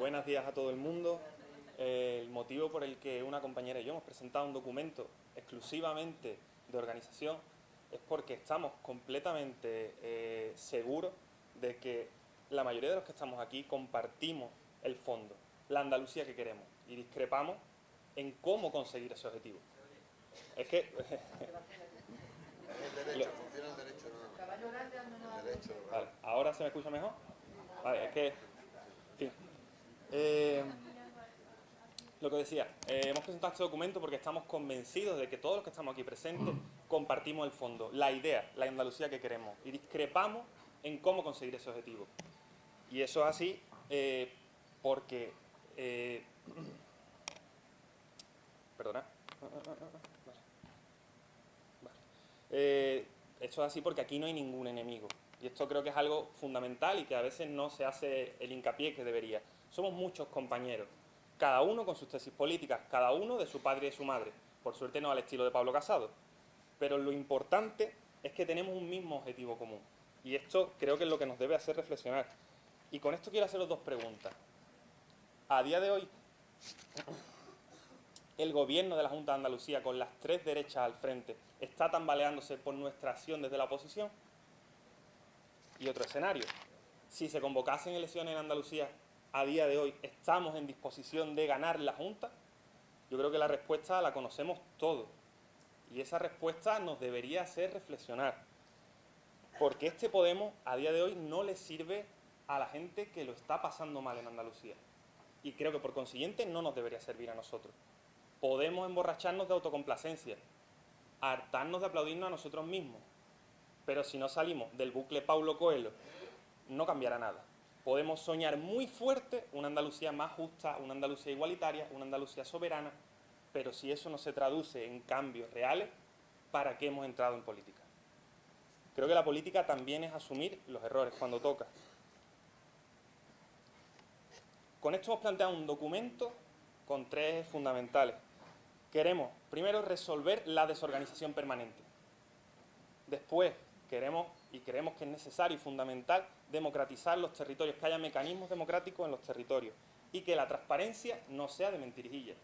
buenos días a todo el mundo. el motivo por el que una compañera y yo hemos presentado un documento exclusivamente de organización es porque estamos completamente eh, seguros de que la mayoría de los que estamos aquí compartimos el fondo, la Andalucía que queremos, y discrepamos en cómo conseguir ese objetivo. Es que... el derecho, funciona el derecho, no. El derecho, vale. ¿Ahora se me escucha mejor? Vale, es que... Eh, lo que decía, eh, hemos presentado este documento porque estamos convencidos de que todos los que estamos aquí presentes compartimos el fondo, la idea, la Andalucía que queremos y discrepamos en cómo conseguir ese objetivo. Y eso es así eh, porque... Perdona. esto es así porque aquí no hay ningún enemigo. Y esto creo que es algo fundamental y que a veces no se hace el hincapié que debería. Somos muchos compañeros cada uno con sus tesis políticas, cada uno de su padre y de su madre. Por suerte no al estilo de Pablo Casado. Pero lo importante es que tenemos un mismo objetivo común. Y esto creo que es lo que nos debe hacer reflexionar. Y con esto quiero haceros dos preguntas. A día de hoy, el gobierno de la Junta de Andalucía, con las tres derechas al frente, está tambaleándose por nuestra acción desde la oposición. Y otro escenario. Si se convocasen elecciones en Andalucía a día de hoy estamos en disposición de ganar la Junta? Yo creo que la respuesta la conocemos todos. Y esa respuesta nos debería hacer reflexionar. Porque este Podemos a día de hoy no le sirve a la gente que lo está pasando mal en Andalucía. Y creo que por consiguiente no nos debería servir a nosotros. Podemos emborracharnos de autocomplacencia, hartarnos de aplaudirnos a nosotros mismos. Pero si no salimos del bucle Paulo Coelho, no cambiará nada podemos soñar muy fuerte una Andalucía más justa, una Andalucía igualitaria, una Andalucía soberana, pero si eso no se traduce en cambios reales, ¿para qué hemos entrado en política? Creo que la política también es asumir los errores cuando toca. Con esto hemos planteado un documento con tres fundamentales. Queremos, primero, resolver la desorganización permanente. Después, queremos y creemos que es necesario y fundamental democratizar los territorios, que haya mecanismos democráticos en los territorios y que la transparencia no sea de mentirijilla.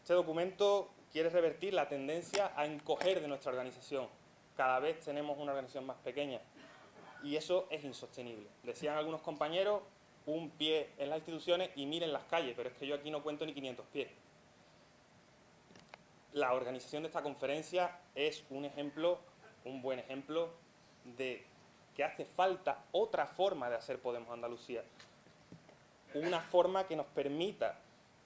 Este documento quiere revertir la tendencia a encoger de nuestra organización. Cada vez tenemos una organización más pequeña y eso es insostenible. Decían algunos compañeros, un pie en las instituciones y miren las calles, pero es que yo aquí no cuento ni 500 pies. La organización de esta conferencia es un ejemplo un buen ejemplo de que hace falta otra forma de hacer Podemos Andalucía. Una forma que nos permita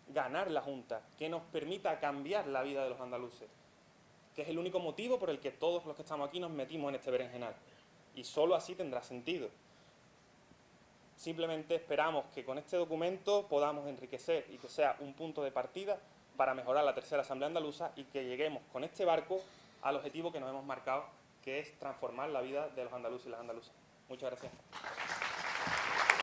ganar la Junta, que nos permita cambiar la vida de los andaluces, que es el único motivo por el que todos los que estamos aquí nos metimos en este berenjenal. Y solo así tendrá sentido. Simplemente esperamos que con este documento podamos enriquecer y que sea un punto de partida para mejorar la tercera Asamblea Andaluza y que lleguemos con este barco al objetivo que nos hemos marcado que es transformar la vida de los andaluces y las andaluzas. Muchas gracias.